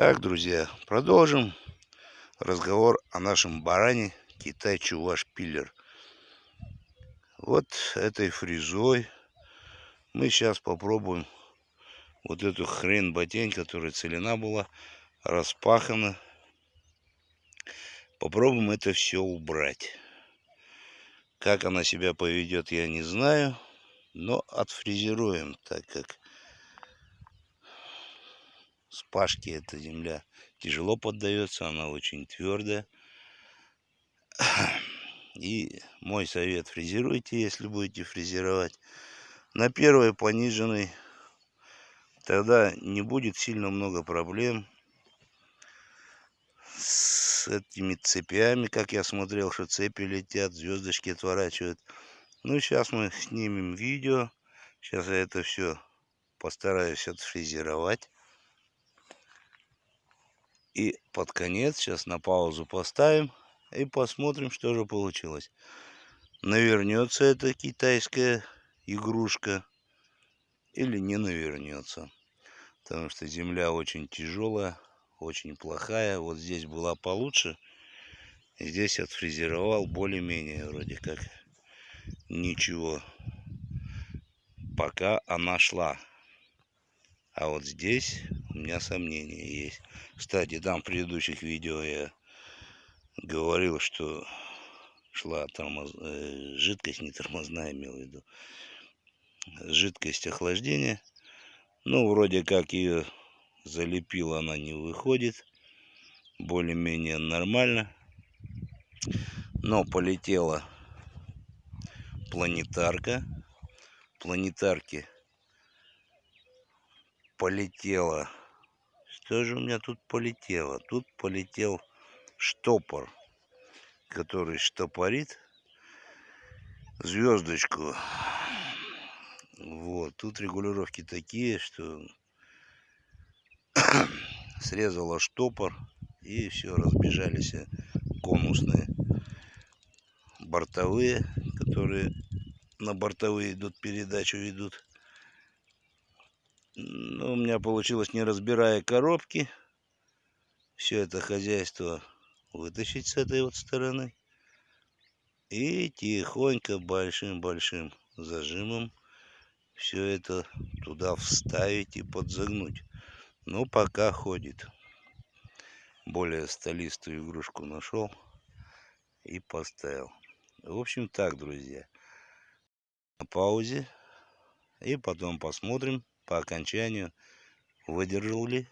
Так, друзья, продолжим разговор о нашем баране Китай-Чуваш Пиллер. Вот этой фрезой мы сейчас попробуем вот эту хрен ботень, которая целена была, распахана. Попробуем это все убрать. Как она себя поведет, я не знаю, но отфрезеруем, так как с пашки эта земля тяжело поддается, она очень твердая. И мой совет, фрезеруйте, если будете фрезеровать. На первой пониженной, тогда не будет сильно много проблем с этими цепями, как я смотрел, что цепи летят, звездочки отворачивают. Ну, сейчас мы снимем видео. Сейчас я это все постараюсь отфрезеровать. И под конец сейчас на паузу поставим и посмотрим, что же получилось. Навернется эта китайская игрушка или не навернется. Потому что земля очень тяжелая, очень плохая. Вот здесь была получше. Здесь отфрезеровал более-менее вроде как ничего. Пока она шла. А вот здесь у меня сомнения есть. Кстати, там в предыдущих видео я говорил, что шла тормоз... Э, жидкость, не тормозная, имел в виду. Жидкость охлаждения. Ну, вроде как ее залепила, она не выходит. Более-менее нормально. Но полетела планетарка. Планетарки полетела. Что же у меня тут полетело? Тут полетел штопор, который штопорит звездочку. Вот, тут регулировки такие, что срезала штопор и все, разбежались конусные бортовые, которые на бортовые идут, передачу идут. Ну, у меня получилось, не разбирая коробки, все это хозяйство вытащить с этой вот стороны. И тихонько, большим-большим зажимом все это туда вставить и подзагнуть. Ну, пока ходит. Более столистую игрушку нашел и поставил. В общем так, друзья. На паузе. И потом посмотрим, по окончанию выдержал ли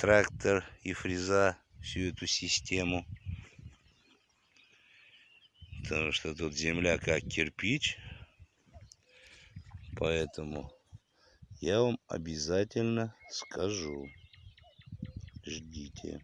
трактор и фреза всю эту систему. Потому что тут земля как кирпич. Поэтому я вам обязательно скажу. Ждите.